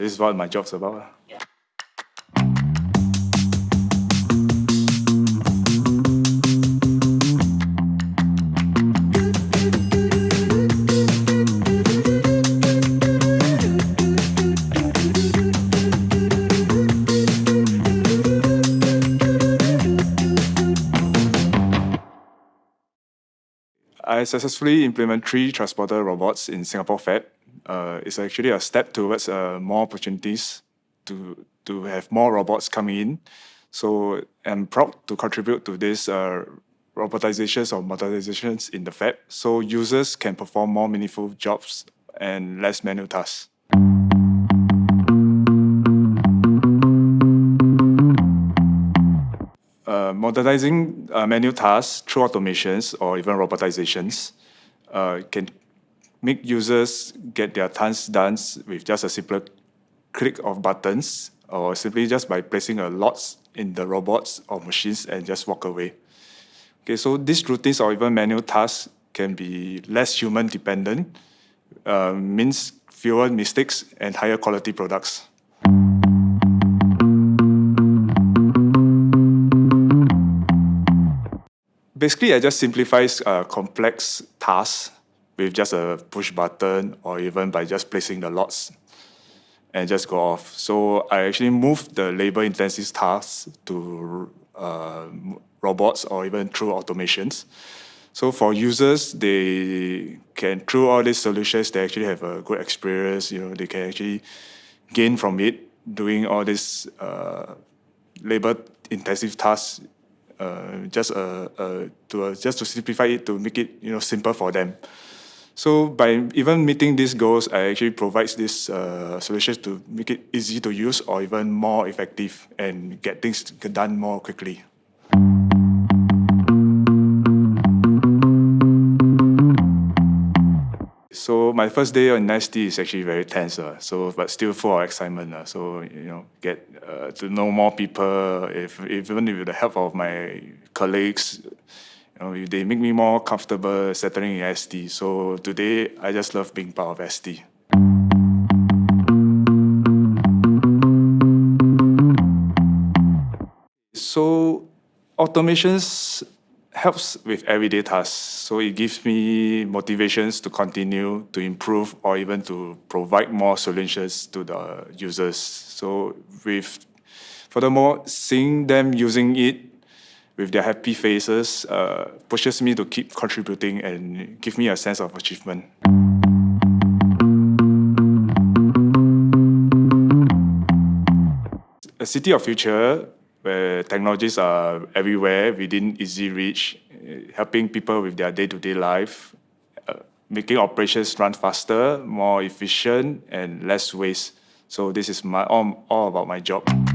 this is what my job's about. Ah. I successfully implement three transporter robots in Singapore Fab. Uh, it's actually a step towards uh, more opportunities to, to have more robots coming in. So I'm proud to contribute to this uh, robotizations or modernizations in the Fab so users can perform more meaningful jobs and less manual tasks. Uh, modernizing uh, manual tasks through automations or even robotizations uh, can make users get their tasks done with just a simple click of buttons or simply just by placing a lot in the robots or machines and just walk away. Okay, so these routines or even manual tasks can be less human dependent, uh, means fewer mistakes and higher quality products. Basically, I just simplifies uh, complex tasks with just a push button or even by just placing the lots and just go off. So I actually moved the labor intensive tasks to uh, robots or even through automations. So for users, they can, through all these solutions, they actually have a good experience. You know, they can actually gain from it doing all these uh, labor intensive tasks uh, just uh, uh, to uh, just to simplify it to make it you know simple for them. So by even meeting these goals, I actually provides these uh, solutions to make it easy to use or even more effective and get things done more quickly. So my first day on ST is actually very tense, uh, so but still full of excitement. Uh, so you know, get uh, to know more people. If even with the help of my colleagues, you know, they make me more comfortable settling in ST. So today, I just love being part of ST. So automations helps with everyday tasks. So it gives me motivations to continue to improve or even to provide more solutions to the users. So with, furthermore, seeing them using it with their happy faces uh, pushes me to keep contributing and give me a sense of achievement. A city of future where technologies are everywhere within easy reach, eh, helping people with their day-to-day -day life, uh, making operations run faster, more efficient, and less waste. So this is my all, all about my job.